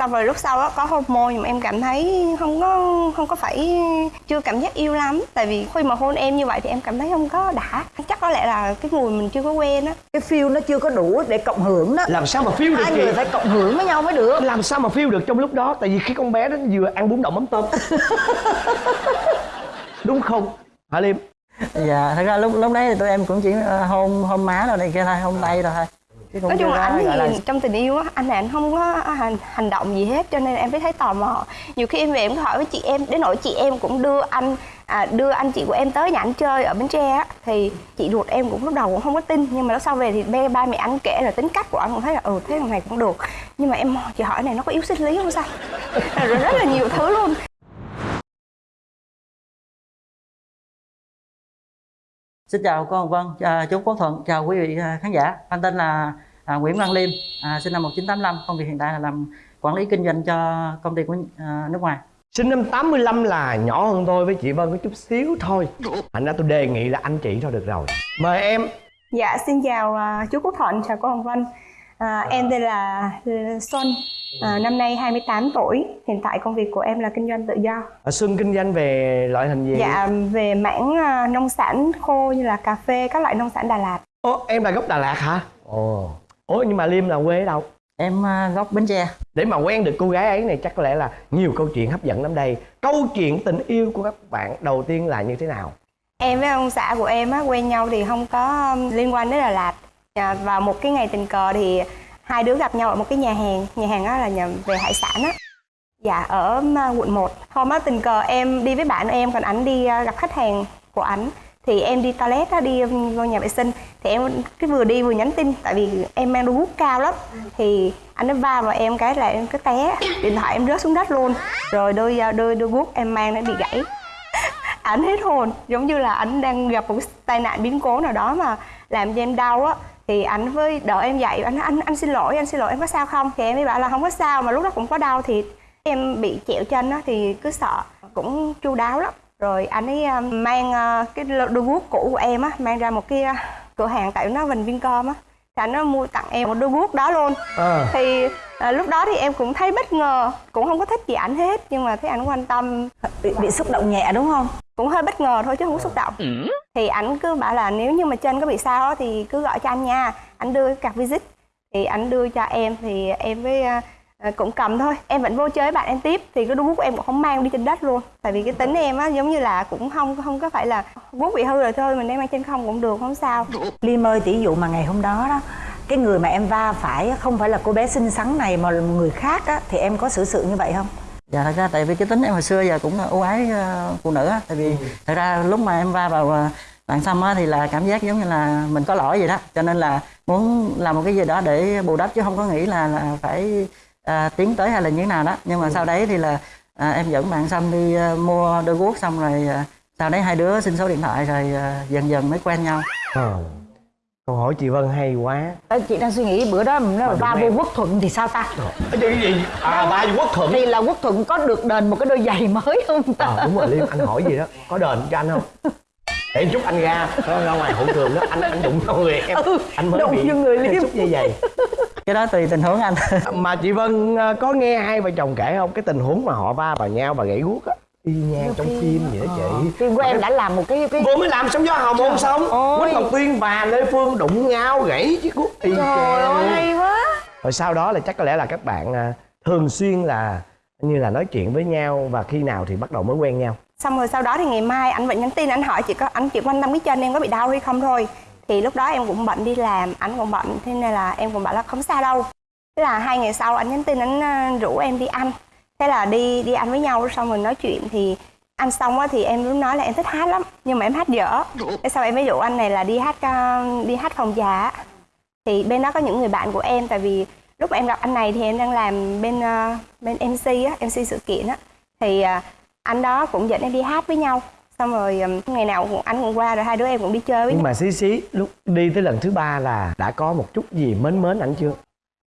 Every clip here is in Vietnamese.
xong rồi lúc sau á có hormone nhưng mà em cảm thấy không có không có phải chưa cảm giác yêu lắm. Tại vì khi mà hôn em như vậy thì em cảm thấy không có đã. Chắc có lẽ là cái mùi mình chưa có quen á. Cái feel nó chưa có đủ để cộng hưởng đó làm sao mà phiêu được hai người phải cộng hưởng với nhau mới được. Làm sao mà phiêu được trong lúc đó? Tại vì khi con bé đó vừa ăn bún đậu mắm tôm. Đúng không? Hả liêm? Dạ thật ra lúc lúc đấy thì tụi em cũng chỉ ờ, hôn hôn má rồi này kia thôi hôn tay rồi thôi nói chung là anh gọi là thì trong tình yêu á anh này anh không có hành, hành động gì hết cho nên em mới thấy tò mò. Nhiều khi em về em có hỏi với chị em đến nỗi chị em cũng đưa anh à, đưa anh chị của em tới nhà anh chơi ở bến tre á thì chị ruột em cũng lúc đầu cũng không có tin nhưng mà lúc sau về thì ba ba mẹ anh kể là tính cách của anh cũng thấy là ừ thế thằng này cũng được. Nhưng mà em chị hỏi này nó có yếu sinh lý không sao? Rồi rất là nhiều thứ luôn Xin chào cô Hồng Vân, à, chú Quốc Thuận, chào quý vị à, khán giả. Anh tên là à, Nguyễn Văn Liêm, à, sinh năm 1985, công việc hiện tại là làm quản lý kinh doanh cho công ty của à, nước ngoài. sinh năm 85 là nhỏ hơn tôi với chị Vân có chút xíu thôi thành ra tôi đề nghị là anh chị thôi được rồi mời em Dạ, xin chào chú Quốc Thuận, chào cô Hồng Vân. À, em tên là Xuân, à, năm nay 28 tuổi. Hiện tại công việc của em là kinh doanh tự do. ở Xuân kinh doanh về loại hình gì Dạ, về mảng à, nông sản khô như là cà phê, các loại nông sản Đà Lạt. Ồ, em là gốc Đà Lạt hả ồ ủa nhưng mà Liêm là quê ở đâu Em gốc Bến Tre. để mà quen được cô gái ấy này chắc có lẽ là nhiều câu chuyện hấp dẫn lắm đây câu chuyện tình yêu của các bạn đầu tiên là như thế nào Em với ông xã của em á, quen nhau thì không có liên quan đến Đà Lạt. À, vào một cái ngày tình cờ thì hai đứa gặp nhau ở một cái nhà hàng. Nhà hàng đó là nhà về hải sản á. Dạ, ở ờ, quận 1. Hôm đó tình cờ em đi với bạn em, còn ảnh đi ờ, gặp khách hàng của ảnh. Thì em đi toilet á, đi vô nhà vệ sinh. Thì em cái vừa đi vừa nhắn tin, tại vì em mang đôi guốc cao lắm. Thì anh nó va vào em cái là em cứ té, điện thoại em rớt xuống đất luôn. Rồi đôi ờ, đôi đôi guốc em mang nó bị gãy ảnh hết hồn giống như là ảnh đang gặp một tai nạn biến cố nào đó mà làm cho em đau á thì ảnh với đợi em dậy anh anh anh xin lỗi, anh xin lỗi, em có sao không? Thì em mới bảo là không có sao, mà lúc đó cũng có đau thì em bị chẹo chân á thì cứ sợ, cũng chu đáo lắm. Rồi anh ấy ờ, mang ờ, cái đôi guốc cũ của em á, mang ra một cái ờ, cửa hàng tại nó Vinh Vincom á anh nó mua tặng em một đôi guốc đó luôn. Ờ. thì à, lúc đó thì em cũng thấy bất ngờ cũng không có thích gì ảnh hết nhưng mà thấy ảnh quan tâm. Bị, bị xúc động nhẹ đúng không? Cũng hơi bất ngờ thôi chứ không có xúc động. Thì ảnh cứ bảo là nếu như mà chân có bị sao á thì cứ gọi cho anh nha. Anh đưa cái card visit. Thì ảnh đưa cho em thì em với à, cũng cầm thôi. Em vẫn vô chơi với bạn em tiếp. Thì cái guốc của em cũng không mang đi trên đất luôn. Tại vì cái tính em á giống như là cũng không không có phải là guốc bị hư rồi thôi mình đem mang trên không cũng được không sao. Liêm ơi tỷ dụ mà ngày hôm đó đó cái người mà em va phải không phải là cô bé xinh xắn này mà là một người khác á thì em có xử sự như vậy không? Dạ thật ra tại vì cái tính em hồi xưa giờ cũng ưu ái ờ, phụ nữ á. Tại vì thật ra lúc mà em va vào ờ, bạn xăm á thì là cảm giác giống như là mình có lỗi vậy đó. Cho nên là muốn làm một cái gì đó để bù đắp chứ không có nghĩ là là phải à, tiến tới hay là như thế nào đó. Nhưng mà sau đấy thì là à, em dẫn bạn xăm đi ờ, mua đôi guốc xong rồi à, sau đấy hai đứa xin số điện thoại rồi à, dần dần mới quen nhau. Ờ. câu hỏi chị Vân hay quá. Ờ, chị đang suy nghĩ bữa đó nó là Mà va đúng vô quốc thuận thì sao ta? Cái gì? À ba quốc thuận. Thì là quốc thuận có được đền một cái đôi giày mới không ta? Ờ đúng rồi liêm anh hỏi gì đó. Có đền cho anh không để chút anh ra. Ra ngoài hậu trường đó anh anh đụng vào người. Em anh mới Ừ, đụng bị người Liêm. xúc dây giày Cái đó tùy tình huống anh. mà chị Vân ờ, có nghe hai vợ chồng kể không? Cái tình huống mà họ va vào nhau và gãy guốc á. Y nhang trong phim vậy đó chị. phim của em đã làm một cái cái vừa mới làm xong gió hồng ôn xong. quýt ngọc tuyên và lê phương đụng nhau gãy chiếc guốc y trời ơi hay quá. Rồi sau đó là chắc có lẽ là các bạn à, thường xuyên là như là nói chuyện với nhau và khi nào thì bắt đầu mới quen nhau. Xong rồi sau đó thì ngày mai anh vẫn nhắn tin anh hỏi chị có anh chị quan tâm cái chân em có bị đau hay không thôi. Thì lúc đó em cũng bận đi làm anh cũng bận thế nên là em cũng bảo là không sao đâu. Thế là hai ngày sau anh nhắn tin anh ờ, rủ em đi ăn. Thế là đi đi ăn với nhau xong rồi nói chuyện thì ăn xong á thì em lúc nói là em thích hát lắm nhưng mà em hát dở. Thế sau em mới rủ anh này là đi hát ờ, đi hát phòng giả, thì bên đó có những người bạn của em tại vì lúc mà em gặp anh này thì em đang làm bên ờ, bên MC á MC sự kiện á. Thì ờ, anh đó cũng dẫn em đi hát với nhau. Xong rồi ừm, ngày nào cũng anh cũng qua rồi hai đứa em cũng đi chơi với nhưng nhau. mà xí xí lúc đi tới lần thứ ba là đã có một chút gì mến mến ảnh chưa?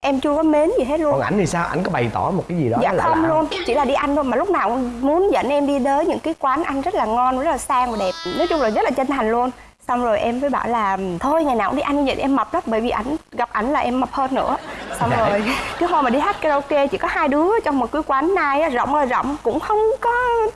Em chưa có mến gì hết luôn. Còn ảnh thì sao? Ảnh có bày tỏ một cái gì đó dạ lạ không luôn chỉ là đi ăn thôi. Mà lúc nào cũng muốn dẫn em đi tới những cái quán ăn rất là ngon rất là sang và đẹp. Nói chung là rất là chân thành luôn. Xong rồi em mới bảo là thôi ngày nào cũng đi ăn như vậy em mập lắm. Bởi vì ảnh gặp ảnh là em mập hơn nữa xong rồi cái hôm mà đi hát karaoke chỉ có hai đứa trong một cái quán nai á, rộng ơi rộng cũng không có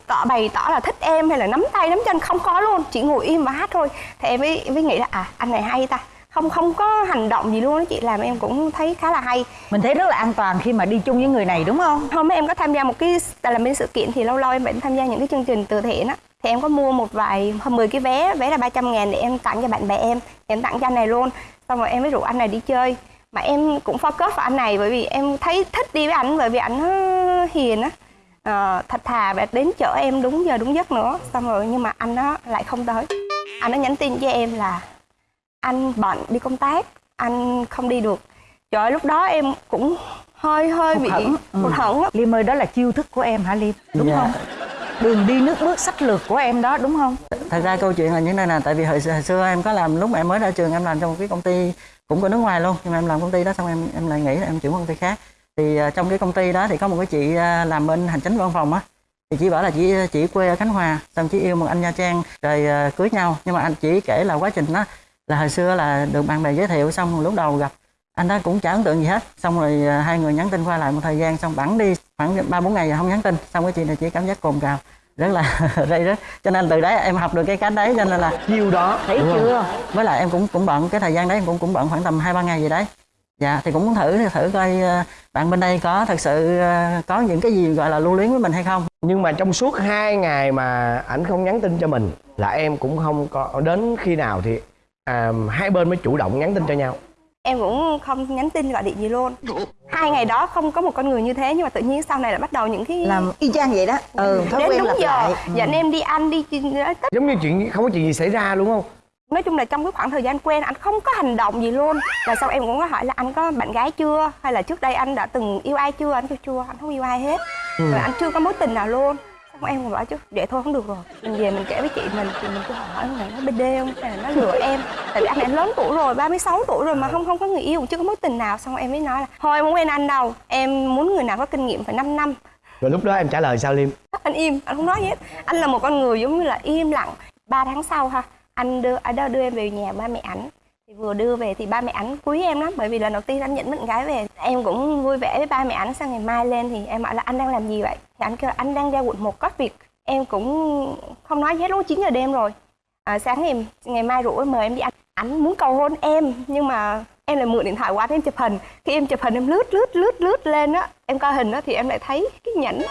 tỏ bày tỏ là thích em hay là nắm tay nắm chân không có luôn chỉ ngồi im và hát thôi. Thì em mới mới nghĩ là à anh này hay ta. Không không có hành động gì luôn đó chị làm em cũng thấy khá là hay. Mình thấy rất là an toàn khi mà đi chung với người này đúng không? Hôm em có tham gia một cái tại làm bên sự kiện thì lâu lâu em vẫn tham gia những cái chương trình từ thiện á. Thì em có mua một vài hơn 10 cái vé vé là 300 ngàn để em tặng cho bạn bè em em tặng cho anh này luôn. Xong rồi em mới rủ anh này đi chơi mà em cũng focus vào anh này bởi vì em thấy thích đi với anh bởi vì anh nó hiền á. Ờ, thật thà và đến chở em đúng giờ đúng giấc nữa. Xong rồi nhưng mà anh đó lại không tới. Anh nó nhắn tin cho em là anh bận đi công tác anh không đi được. Trời ơi lúc đó em cũng hơi hơi bị ừ. hụt hẫng á. liêm ơi đó là chiêu thức của em hả liêm đúng Dạ. không? Đường đi nước bước sách lược của em đó đúng không thật ra câu chuyện là như thế này nè tại vì hồi, xưa- hồi xưa em có làm lúc mà em mới ra trường em làm trong một cái công ty cũng có nước ngoài luôn. Nhưng mà em làm công ty đó xong em em lại nghĩ là em chuyển công ty khác. Thì uh, trong cái công ty đó thì có một cái chị uh, làm bên hành chính văn phòng á. Thì chị bảo là chị chị quê ở khánh hòa xong chị yêu một anh nha trang rồi uh, cưới nhau. Nhưng mà anh chỉ kể là quá trình đó là hồi xưa là được bạn bè giới thiệu xong lúc đầu gặp anh đó cũng chả ấn tượng gì hết. Xong rồi uh, hai người nhắn tin qua lại một thời gian xong bẵng đi khoảng ba bốn ngày rồi không nhắn tin. Xong cái chị này chỉ cảm giác cồn cào rất là rây rứt cho nên từ đấy em học được cái cách đấy cho nên là chiêu đó. Thấy chưa? với lại em cũng cũng bận cái thời gian đấy em cũng cũng bận khoảng tầm hai ba ngày gì đấy. Dạ thì cũng muốn thử thử coi ờ, bạn bên đây có thật sự ờ, có những cái gì gọi là lưu luyến với mình hay không? Nhưng mà trong suốt hai ngày mà ảnh không nhắn tin cho mình là em cũng không có đến khi nào thì à, hai bên mới chủ động nhắn tin cho nhau em cũng không nhắn tin gọi điện gì luôn. Hai ngày đó không có một con người như thế nhưng mà tự nhiên sau này là bắt đầu những cái làm y chang vậy đó. Ừ thói đến quen đúng giờ lại. dẫn em đi ăn đi tất giống như chuyện không có chuyện gì xảy ra đúng không? Nói chung là trong cái khoảng thời gian quen anh không có hành động gì luôn. Và sau em cũng có hỏi là anh có bạn gái chưa? Hay là trước đây anh đã từng yêu ai chưa? Anh kêu chưa anh không yêu ai hết. Rồi anh chưa có mối tình nào luôn em cũng bảo chứ. Vậy thôi không được rồi. Mình về mình kể với chị mình thì mình cứ hỏi ông này nó bd không? Hay là nó lừa em? Tại vì anh này lớn tuổi rồi 36 tuổi rồi mà không không có người yêu chưa có mối tình nào. Xong em mới nói là thôi em không quen anh đâu. Em muốn người nào có kinh nghiệm phải 5 năm. Rồi lúc đó em trả lời sao liêm? Anh im anh không nói gì hết. Anh là một con người giống như là im lặng. Ba tháng sau ha anh đưa anh đó đưa em về nhà ba mẹ ảnh thì vừa đưa về thì ba mẹ ảnh quý em lắm bởi vì lần đầu tiên anh nhận bạn gái về em cũng vui vẻ với ba mẹ ảnh sang ngày mai lên thì em bảo là anh đang làm gì vậy? Thì anh kêu là anh đang ra quận một có việc. Em cũng không nói gì hết lúc 9 giờ đêm rồi. À, sáng ngày ngày mai rủ em mời em đi ăn. Ảnh muốn cầu hôn em nhưng mà em lại mượn điện thoại của anh em chụp hình. Khi em chụp hình em lướt lướt lướt lướt lên á em coi hình đó thì em lại thấy cái nhẫn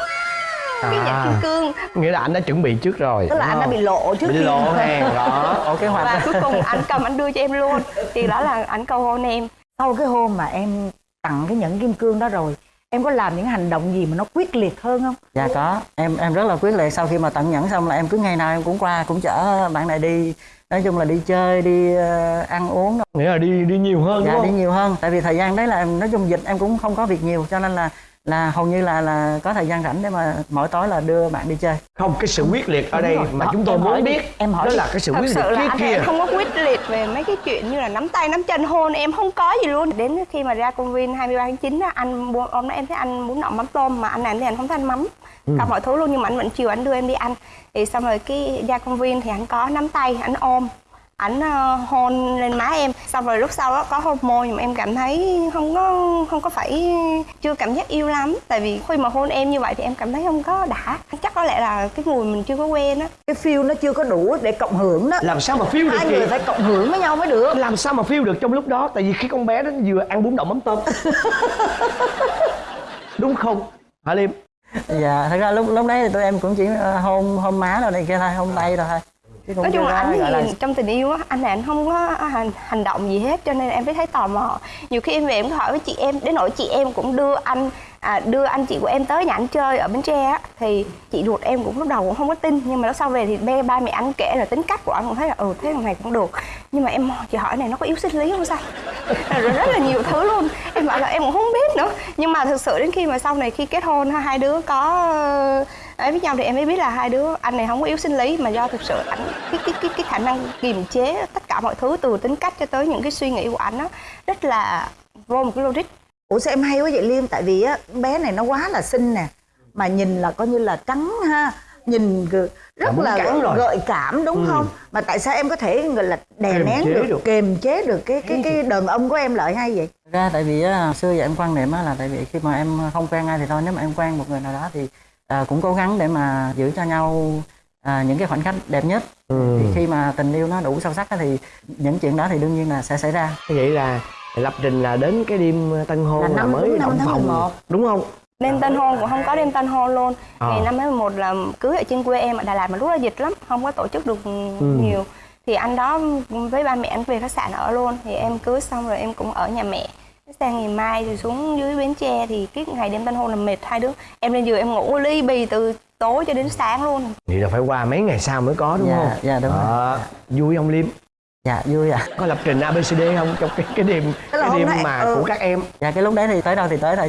cái nhẫn À. kim cương. Nghĩa là anh đã chuẩn bị trước rồi tức là anh đã bị lộ trước bị khi lộ hàng đó. Ồ kế hoạch và cuối cùng anh cầm anh đưa cho em luôn. Thì đó là anh cầu hôn em. Sau cái hôm mà em tặng cái nhẫn kim cương đó rồi em có làm những hành động gì mà nó quyết liệt hơn không? Dạ có. Em em rất là quyết liệt. Sau khi mà tận nhẫn xong là em cứ ngày nào em cũng qua cũng chở bạn này đi. Nói chung là đi chơi đi ờ, ăn uống nghĩa là đi đi nhiều hơn dạ đúng đi không nhiều hơn. Tại vì thời gian đấy là em nói chung dịch em cũng không có việc nhiều cho nên là là hầu như là là có thời gian rảnh để mà mỗi tối là đưa bạn đi chơi. Không cái sự quyết liệt ở đây rồi. mà Đó, chúng tôi muốn biết em hỏi đó đi. là cái sự thật quyết sự liệt là kia anh kia em không có quyết liệt về mấy cái chuyện như là nắm tay nắm chân hôn. Em không có gì luôn. Đến khi mà ra công viên 23 tháng 9 á anh mua hôm đó em thấy anh muốn nọ mắm tôm mà anh này thì anh không thích ăn mắm. Cả mọi thứ luôn nhưng mà anh vẫn chiều anh đưa em đi ăn. Thì xong rồi cái ra công viên thì anh có nắm tay anh ôm ảnh ờ, hôn lên má em. Xong rồi lúc sau đó có hôn môi nhưng mà em cảm thấy không có không có phải chưa cảm giác yêu lắm. Tại vì khi mà hôn em như vậy thì em cảm thấy không có đã. Chắc có lẽ là cái mùi mình chưa có quen á. Cái feel nó chưa có đủ để cộng hưởng đó. Làm sao mà phiêu được hai người phải cộng hưởng với nhau mới được. Làm sao mà phiêu được trong lúc đó? Tại vì khi con bé đó vừa ăn bún đậu mắm tôm. Đúng không? Hả liêm? Dạ thật ra lúc lúc đấy thì tụi em cũng chỉ ờ, hôn hôn má rồi này kia thôi hôn tay rồi thôi nói chung là anh gọi là thì trong tình yêu á anh này anh không có hành, hành động gì hết cho nên em mới thấy tò mò. Nhiều khi em về em có hỏi với chị em đến nỗi chị em cũng đưa anh à, đưa anh chị của em tới nhà anh chơi ở bến tre á thì chị ruột em cũng lúc đầu cũng không có tin nhưng mà lúc sau về thì ba, ba mẹ anh kể là tính cách của anh cũng thấy là ừ thế thằng này cũng được. Nhưng mà em chị hỏi này nó có yếu sinh lý không sao? Rồi rất là nhiều thứ luôn. Em bảo là em cũng không biết nữa. Nhưng mà thực sự đến khi mà sau này khi kết hôn ha, hai đứa có ấy với nhau thì em mới biết là hai đứa anh này không có yếu sinh lý mà do thực sự anh cái cái cái cái khả năng kiềm chế tất cả mọi thứ từ tính cách cho tới những cái suy nghĩ của anh á rất là vô một cái logic ủa sao em hay quá vậy liêm tại vì á bé này nó quá là xinh nè mà nhìn là coi như là trắng ha nhìn rất là rồi. gợi cảm đúng Ừ. không mà tại sao em có thể gọi là đè Kiềm nén được, được. kiềm chế được cái cái cái đàn ông của em lợi hay vậy ra tại vì á, xưa giờ em quan niệm á, là tại vì khi mà em không quen ai thì thôi nếu mà em quen một người nào đó thì à, cũng cố gắng để mà giữ cho nhau à, những cái khoảnh khắc đẹp nhất Ừ. thì khi mà tình yêu nó đủ sâu sắc á, thì những chuyện đó thì đương nhiên là sẽ xảy ra vậy là lập trình là đến cái đêm tân hôn Là là, năm- mới đúng năm động tháng phòng 11. đúng không đêm tân hôn cũng không có đêm tân hôn luôn Ờ. ngày năm tháng 11 là cưới ở trên quê em ở Đà Lạt mà lúc đó dịch lắm không có tổ chức được Ừ. nhiều thì anh đó với ba mẹ anh về khách sạn ở luôn thì em cưới xong rồi em cũng ở nhà mẹ sang ngày mai thì xuống dưới bến tre thì cái ngày đêm tân hôn là mệt. Hai đứa em lên giường em ngủ ly bì từ tối cho đến sáng luôn. Vậy là phải qua mấy ngày sau mới có đúng Dạ, không? dạ, đúng rồi. Đó. vui không liêm? Dạ vui ạ. Có lập trình abcd không? Trong cái cái đêm là cái hôm đêm mà ừ. của các em. Dạ cái lúc đấy thì tới đâu thì tới thôi.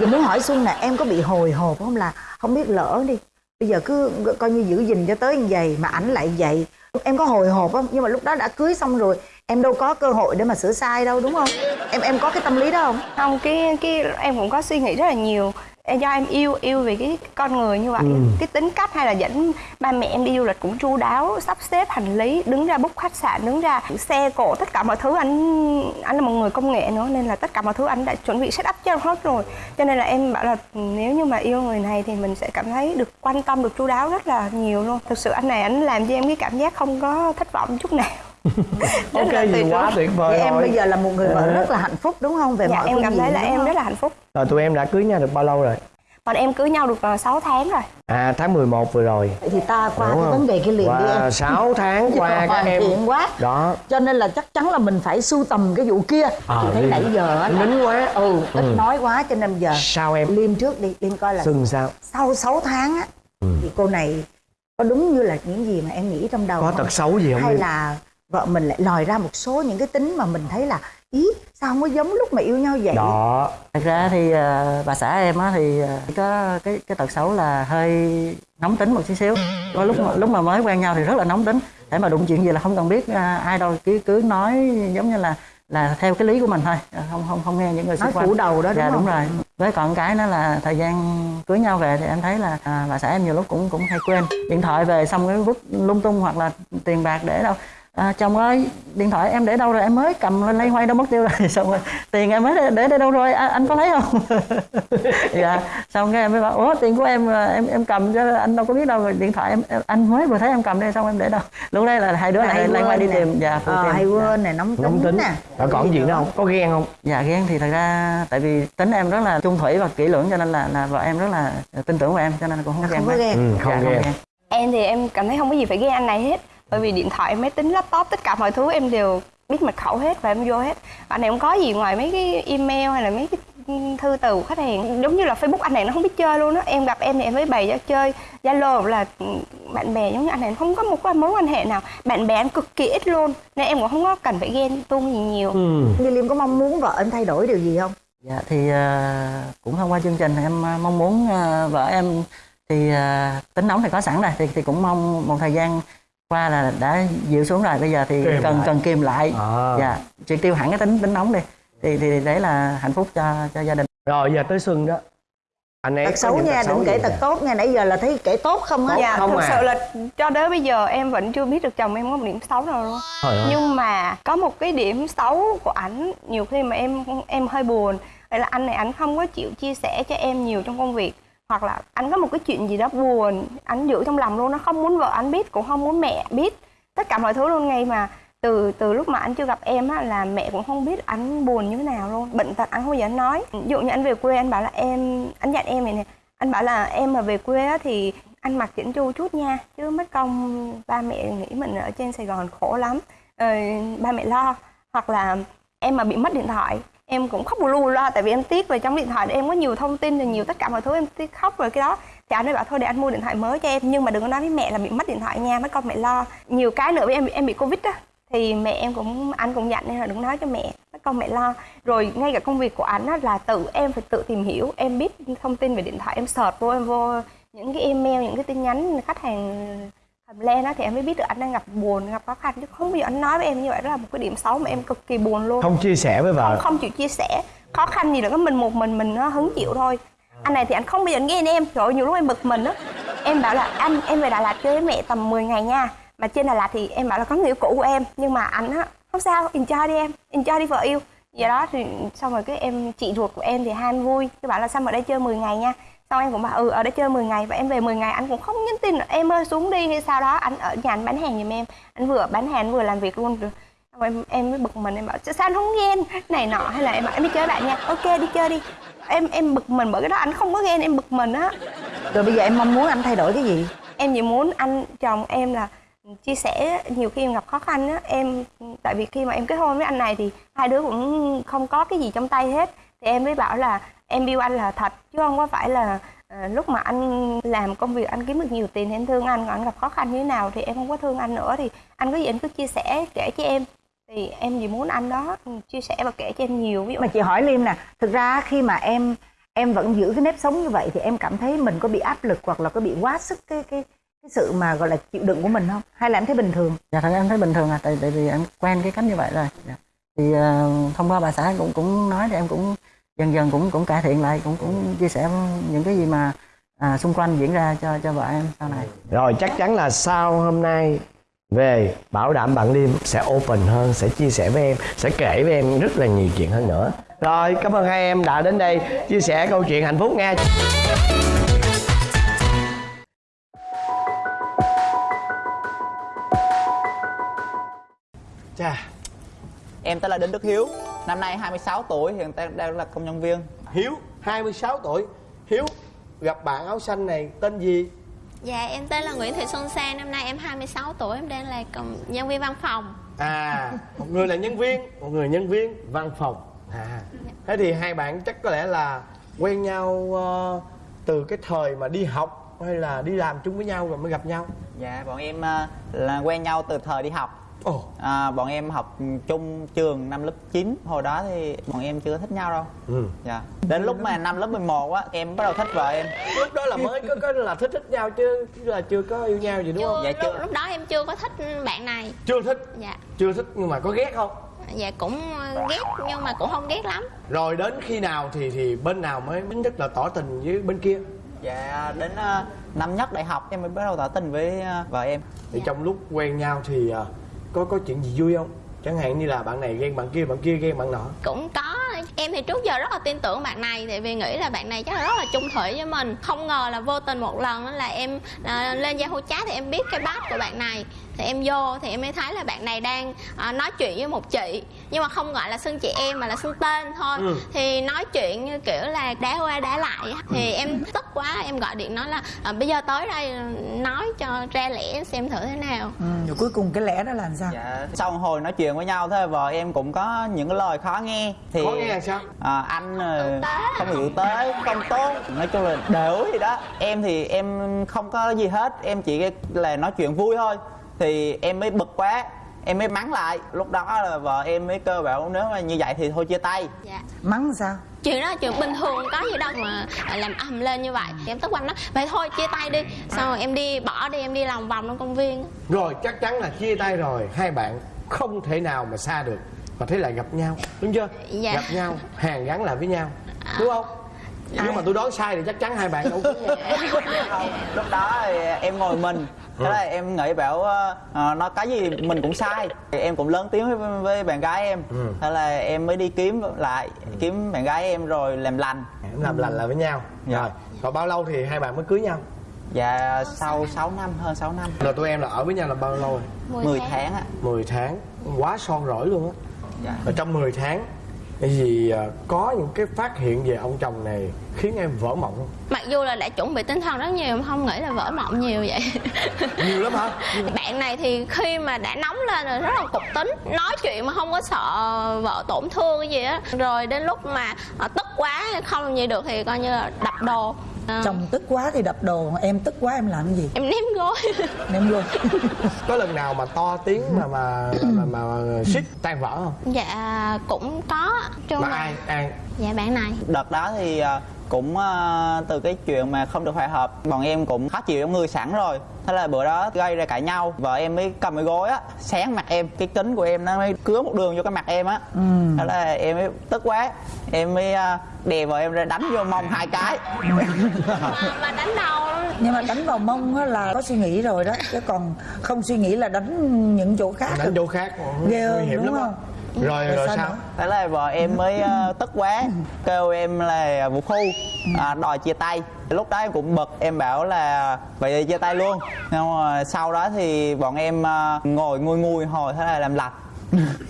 Giờ muốn hỏi xuân nè em có bị hồi hộp không? Là không biết lỡ đi. Bây giờ cứ coi như giữ gìn cho tới như vậy mà ảnh lại vậy. Em có hồi hộp không? Nhưng mà lúc đó đã cưới xong rồi em đâu có cơ hội để mà sửa sai đâu đúng không? Em em có cái tâm lý đó không? Không cái cái em cũng có suy nghĩ rất là nhiều. Em- do em yêu yêu về cái con người như vậy. Ừ. cái tính cách hay là dẫn ba mẹ em đi du lịch cũng chu đáo sắp xếp hành lý đứng ra book khách sạn đứng ra xe cộ tất cả mọi thứ anh anh là một người công nghệ nữa nên là tất cả mọi thứ anh đã chuẩn bị set up cho em hết rồi. Cho nên là em bảo là nếu như mà yêu người này thì mình sẽ cảm thấy được quan tâm được chu đáo rất là nhiều luôn. Thực sự anh này anh làm cho em cái cảm giác không có thất vọng chút nào ok gì quá tuyệt vời vậy em rồi. bây giờ là một người vợ Ờ. rất là hạnh phúc đúng không? Về dạ mọi em cảm thấy là em không? rất là hạnh phúc. Rồi tụi em đã cưới nhau được bao lâu rồi? Bọn em cưới nhau được ờ, 6 tháng rồi. À tháng 11 vừa rồi. Vậy thì ta qua Đúng cái vấn đề cái liền đi qua em 6 tháng qua các em. thiện quá. Đó. Cho nên là chắc chắn là mình phải sưu tầm cái vụ kia. Ờ, chị thấy nãy giờ á là nín quá. Ừ ít Ừ. nói quá cho nên giờ sao em? Liêm trước đi liêm coi là sưng sao? sau 6 tháng á Ừ. thì cô này có đúng như là những gì mà em nghĩ trong đầu có không? tật xấu gì không hay là vợ mình lại lòi ra một số những cái tính mà mình thấy là ý sao không có giống lúc mà yêu nhau vậy? Đó. Thật ra thì à, bà xã em á thì à, có cái cái tật xấu là hơi nóng tính một chút xíu. Có lúc mà, lúc mà mới quen nhau thì rất là nóng tính. Để mà đụng chuyện gì là không cần biết à, ai đâu cứ cứ nói giống như là là theo cái lý của mình thôi. Không không không nghe những người xung quanh. phủ đầu đó đúng dạ không? đúng rồi. Với còn cái nữa là thời gian cưới nhau về thì em thấy là à, bà xã em nhiều lúc cũng cũng hay quên. Điện thoại về xong cái vứt lung tung hoặc là tiền bạc để đâu à, chồng ơi điện thoại em để đâu rồi? Em mới cầm lên lay hoay đâu mất tiêu rồi. Xong rồi tiền em mới để, để đây đâu rồi? À, anh có thấy không? Dạ xong cái em mới bảo ủa tiền của em à, em em cầm chứ anh đâu có biết đâu rồi điện thoại em, em anh mới vừa thấy em cầm đây xong em để đâu? Lúc đây là hai đứa lại lay hoay đi tìm dạ phụ Ờ, tìm. hay Dạ. quên nè nóng tính, nóng tính. nè. Rồi còn gì nữa không? Có ghen không? Dạ ghen thì thật ra tại vì tính em rất là trung thủy và kỹ lưỡng cho nên là là vợ em rất là tin tưởng vào em cho nên là cũng không ghen không ghen. ừ, không dạ, ghen. Em thì em cảm thấy không có gì phải ghen anh này hết Bởi vì điện thoại, máy tính, laptop, tất cả mọi thứ em đều biết mật khẩu hết và em vô hết. Anh này không có gì ngoài mấy cái email hay là mấy cái thư từ của khách hàng. Giống như là Facebook anh này nó không biết chơi luôn á. Em gặp em thì em mới bày ra chơi Zalo là ừ, bạn bè giống như anh này không có một cái mối quan hệ nào. Bạn bè em cực kỳ ít luôn Nên em cũng không có cần phải ghen tuông gì nhiều. Ừ. Như Liêm có mong muốn vợ anh thay đổi điều gì không? Dạ thì à, cũng thông qua chương trình em à, mong muốn à, vợ em thì à, tính nóng thì có sẵn rồi thì thì cũng mong một thời gian qua là đã dịu xuống rồi bây giờ thì Kìm cần lại. cần kìm lại. À. dạ triệt tiêu hẳn cái tính tính nóng đi. Thì thì đấy là hạnh phúc cho cho gia đình. Rồi giờ tới xuân đó. Anh ấy tật xấu nha đừng kể tật tốt nha nãy giờ là thấy kể tốt không á. Dạ, không thực à. sự là cho đến bây giờ em vẫn chưa biết được chồng em có một điểm xấu nào luôn. Trời ơi. nhưng mà có một cái điểm xấu của ảnh nhiều khi mà em em hơi buồn. Là anh này anh không có chịu chia sẻ cho em nhiều trong công việc hoặc là anh có một cái chuyện gì đó buồn anh giữ trong lòng luôn nó không muốn vợ anh biết cũng không muốn mẹ biết. Tất cả mọi thứ luôn ngay mà từ từ lúc mà anh chưa gặp em á là mẹ cũng không biết anh buồn như thế nào luôn bệnh tật anh không bao giờ anh nói. Ví dụ như anh về quê anh bảo là em anh dặn em này nè anh bảo là em mà về quê á thì anh mặc chỉnh chu chút nha chứ mất công ba mẹ nghĩ mình ở trên Sài Gòn khổ lắm ờ, ba mẹ lo. Hoặc là em mà bị mất điện thoại em cũng khóc bù lu loa, tại vì em tiếc về trong điện thoại em có nhiều thông tin và nhiều tất cả mọi thứ, em tiếc khóc rồi cái đó. Thì anh ấy bảo thôi để anh mua điện thoại mới cho em, nhưng mà đừng có nói với mẹ là bị mất điện thoại nha, mấy con mẹ lo. Nhiều cái nữa với em em bị covid á, thì mẹ em cũng, anh cũng dặn nên là đừng nói cho mẹ, mấy con mẹ lo. Rồi ngay cả công việc của anh á, là tự em phải tự tìm hiểu, em biết thông tin về điện thoại, em search vô, em vô những cái email, những cái tin nhắn khách hàng thầm len á thì em mới biết được anh đang gặp buồn gặp khó khăn chứ không bao giờ anh nói với em như vậy. Đó là một cái điểm xấu mà em cực kỳ buồn luôn. Không chia sẻ với không, vợ. Không chịu chia sẻ. Khó khăn gì là có mình một mình mình nó hứng chịu thôi. Anh này thì anh không bao giờ anh ghen em. Trời ơi, nhiều lúc em bực mình á. Em bảo là anh em về Đà Lạt chơi với mẹ tầm 10 ngày nha. Mà trên Đà Lạt thì em bảo là có người yêu cũ của em. Nhưng mà anh á không sao enjoy đi em. Enjoy đi vợ yêu. Vậy đó thì xong rồi cái em chị ruột của em thì hai anh vui. Cái bảo là xong ở đây chơi 10 ngày nha xong em cũng bảo ừ ở đây chơi 10 ngày và em về 10 ngày anh cũng không nhắn tin em ơi xuống đi. Hay sao đó anh ở nhà anh bán hàng giùm em. Anh vừa bán hàng vừa làm việc luôn xong em em mới bực mình em bảo sao anh không ghen? Này nọ hay là em bảo em đi chơi bạn nha. Ok đi chơi đi. Em em bực mình bởi cái đó anh không có ghen em bực mình á. Rồi bây giờ em mong muốn anh thay đổi cái gì? Em chỉ muốn anh chồng em là chia sẻ nhiều khi em gặp khó khăn á. Em tại vì khi mà em kết hôn với anh này thì hai đứa cũng không có cái gì trong tay hết. Thì em mới bảo là em yêu anh là thật chứ không có phải là à, lúc mà anh làm công việc anh kiếm được nhiều tiền thì em thương anh còn anh gặp khó khăn như thế nào thì em không có thương anh nữa. Thì anh có gì anh cứ chia sẻ kể cho em. Thì em chỉ muốn anh đó chia sẻ và kể cho em nhiều ví dụ mà chị hỏi liêm nè thực ra khi mà em em vẫn giữ cái nếp sống như vậy thì em cảm thấy mình có bị áp lực hoặc là có bị quá sức cái cái cái sự mà gọi là chịu đựng của mình không? Hay là em thấy bình thường? Dạ thật em thấy bình thường à tại tại vì em quen cái cách như vậy rồi. Dạ. thì uh, thông qua bà xã cũng cũng nói thì em cũng dần dần cũng cũng cải thiện lại cũng cũng chia sẻ những cái gì mà à, xung quanh diễn ra cho cho vợ em sau này. Rồi chắc chắn là sau hôm nay về bảo đảm bạn liêm sẽ open hơn sẽ chia sẻ với em sẽ kể với em rất là nhiều chuyện hơn nữa. Rồi cảm ơn hai em đã đến đây chia sẻ câu chuyện hạnh phúc nha. Chà, Em tên là Đinh Đức Hiếu, năm nay 26 tuổi, hiện đang đang là công nhân viên. Hiếu 26 tuổi Hiếu gặp bạn áo xanh này tên gì? Dạ em tên là Nguyễn Thị Xuân Sang Năm nay em 26 tuổi Em đang là công nhân viên văn phòng À, một người là nhân viên, một người nhân viên văn phòng À, thế thì hai bạn chắc có lẽ là quen nhau ờ, từ cái thời mà đi học hay là đi làm chung với nhau rồi mới gặp nhau Dạ, bọn em à, là quen nhau từ thời đi học. Ồ, À, bọn em học chung trường năm lớp 9 Hồi đó thì bọn em chưa thích nhau đâu. Ừ. Dạ. Đến lúc mà năm lớp 11 á, em bắt đầu thích vợ em. Lúc đó là mới có, có là thích thích nhau chứ là chưa có yêu nhau gì đúng không? chưa, Dạ, chưa. lúc, lúc đó em chưa có thích bạn này. Chưa thích, Dạ. Chưa thích nhưng mà có ghét không? Dạ cũng ghét nhưng mà cũng không ghét lắm. Rồi đến khi nào thì thì bên nào mới chính thức là tỏ tình với bên kia? Dạ, đến à, năm nhất đại học em mới bắt đầu tỏ tình với à, vợ em. Thì trong lúc quen nhau thì à, có có chuyện gì vui không? Chẳng hạn như là bạn này ghen bạn kia bạn kia ghen bạn nọ. Cũng có. Em thì trước giờ rất là tin tưởng bạn này Tại vì nghĩ là bạn này chắc là rất là chung thủy với mình. Không ngờ là vô tình một lần là em à, lên Yahoo chat thì em biết cái bát của bạn này. Thì em vô thì em mới thấy là bạn này đang à, nói chuyện với một chị nhưng mà không gọi là xưng chị em mà là xưng tên thôi. Ừ. thì nói chuyện như kiểu là đá qua đá lại thì em tức quá em gọi điện nói là à, bây giờ tới đây nói cho ra lẽ xem thử thế nào. Ừ, rồi cuối cùng cái lẽ đó là làm sao? Dạ, sau một hồi nói chuyện với nhau thế vợ em cũng có những cái lời khó nghe. Thì khó nghe là sao? à, anh ờ, không chịu tới không tốt nói chung là đều gì đó. Em thì em không có gì hết em chỉ là nói chuyện vui thôi. Thì em mới bực quá em mới mắng lại. Lúc đó là vợ em mới kêu bảo nếu mà như vậy thì thôi chia tay. Dạ. Mắng sao? Chuyện đó là chuyện bình thường có gì đâu mà làm ầm lên như vậy. Thì em tức quanh nó vậy thôi chia tay đi. Xong rồi em đi bỏ đi em đi lòng vòng trong công viên. Rồi chắc chắn là chia tay rồi. Hai bạn không thể nào mà xa được. Và thế lại gặp nhau. Đúng chưa? Dạ. gặp nhau hàn gắn lại với nhau. Đúng không nếu mà tôi đoán sai thì chắc chắn hai bạn đâu có không lúc đó thì em ngồi mình. Thế là em nghĩ bảo ờ, nó cái gì mình cũng sai. Thì em cũng lớn tiếng với, với bạn gái em. Ừ. thế là em mới đi kiếm lại kiếm bạn gái em rồi làm lành. Em làm lành lại với nhau. Dạ. rồi rồi bao lâu thì hai bạn mới cưới nhau? Dạ sau 6 năm hơn 6 năm. Rồi tụi em là ở với nhau là bao lâu rồi? 10 tháng á 10 tháng. Quá son rỗi luôn á. Dạ. ở trong 10 tháng cái gì à, có những cái phát hiện về ông chồng này khiến em vỡ mộng không? Mặc dù là đã chuẩn bị tinh thần rất nhiều em không nghĩ là vỡ mộng nhiều vậy. Nhiều lắm hả? Bạn này thì khi mà đã nóng lên rồi rất là cục tính nói chuyện mà không có sợ vợ tổn thương cái gì á. Rồi đến lúc mà ờ, tức quá không làm gì được thì coi như là đập đồ Ờ, chồng tức quá thì đập đồ em tức quá em làm cái gì? Em ném gối. Em luôn có lần nào mà to tiếng mà mà mà, mà, mà suýt tan vỡ không? Dạ cũng có. Chung mà là ai ai? Dạ bạn này. Đợt đó thì à, cũng ờ, từ cái chuyện mà không được hòa hợp bọn em cũng khó chịu trong người sẵn rồi. Thế là bữa đó gây ra cãi nhau vợ em mới cầm cái gối á sáng mặt em cái kính của em nó mới cứa một đường vô cái mặt em á. Thế là em mới tức quá em mới ờ, đè vợ em ra đánh vô mông hai cái. Mà, mà đánh đầu. Nhưng mà đánh vào mông á là có suy nghĩ rồi đó chứ còn không suy nghĩ là đánh những chỗ khác đánh chỗ khác ghê nguy hiểm đúng lắm không rồi Rồi rồi sao nữa? thế là vợ em mới ờ, tức quá. Kêu em là một khu. À, đòi chia tay. Lúc đó em cũng bực. Em bảo là vậy thì chia tay luôn. Nhưng mà sau đó thì bọn em ờ, ngồi nui ngui hồi thế là làm lạch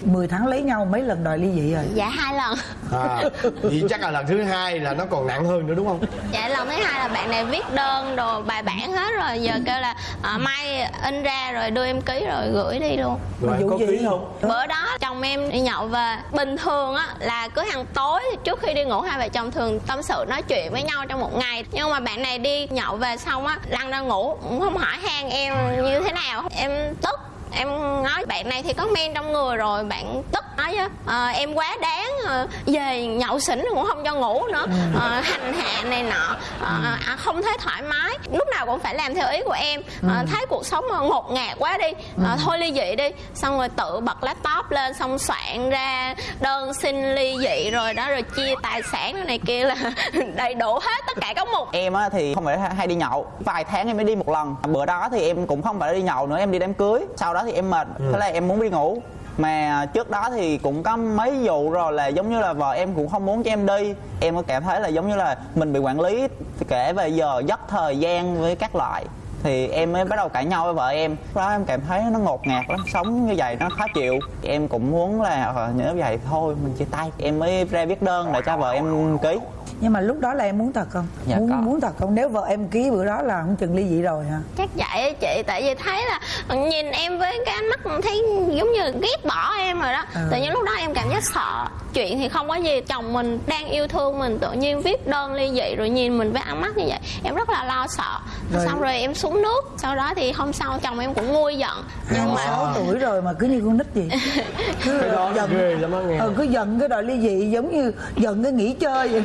10 tháng lấy nhau mấy lần đòi ly dị rồi? Dạ hai lần. À, vậy chắc là lần thứ hai là nó còn nặng hơn nữa đúng không? Dạ lần thứ hai là bạn này viết đơn đồ bài bản hết rồi. Giờ kêu là à, mai in ra rồi đưa em ký rồi gửi đi luôn. Rồi có ký không? Bữa đó chồng em đi nhậu về. Bình thường á là cứ hàng tối trước khi đi ngủ hai vợ chồng thường tâm sự nói chuyện với nhau trong một ngày. Nhưng mà bạn này đi nhậu về xong á lăn ra ngủ cũng không hỏi han em như thế nào. Em tức em nói bạn này thì có men trong người rồi bạn tức nói á. "Ờ, em quá đáng ờ, về nhậu xỉn cũng không cho ngủ nữa. Ờ, hành hạ này nọ. Ờ, à, không thấy thoải mái. Lúc nào cũng phải làm theo ý của em. Ờ, thấy cuộc sống ngột ngạt quá đi. Ờ, thôi ly dị đi. Xong rồi tự bật laptop lên xong soạn ra đơn xin ly dị rồi đó rồi chia tài sản này, này kia là đầy đủ hết tất cả các mục. Em á thì không phải hay đi nhậu. Vài tháng em mới đi một lần. Bữa đó thì em cũng không phải đi nhậu nữa em đi đám cưới. Sau đó thì em mệt thế là em muốn đi ngủ. Mà trước đó thì cũng có mấy vụ rồi là giống như là vợ em cũng không muốn cho em đi. Em có cảm thấy là giống như là mình bị quản lý kể về giờ giấc thời gian với các loại. Thì em mới bắt đầu cãi nhau với vợ em. Đó em cảm thấy nó ngột ngạt lắm sống như vậy nó khó chịu. Em cũng muốn là ờ, nếu vậy thôi mình chia tay. Em mới ra viết đơn để cho vợ em ký nhưng mà lúc đó là em muốn thật không? Dạ, muốn có. muốn thật không? Nếu vợ em ký bữa đó là không chừng ly dị rồi hả? Chắc vậy á chị tại vì thấy là nhìn em với cái ánh mắt thấy giống như ghét bỏ em rồi đó. Tự nhiên lúc đó em cảm giác sợ. Chuyện thì không có gì chồng mình đang yêu thương mình tự nhiên viết đơn ly dị rồi nhìn mình với ánh mắt như vậy. Em rất là lo sợ. Rồi. xong rồi em xuống nước. Sau đó thì hôm sau chồng em cũng nguôi giận. Nhưng mà 26 tuổi rồi mà cứ như con nít gì cứ cái đó giận. ghê lắm á nghe. Ừ, cứ giận cái đòi ly dị giống như giận cái nghỉ chơi vậy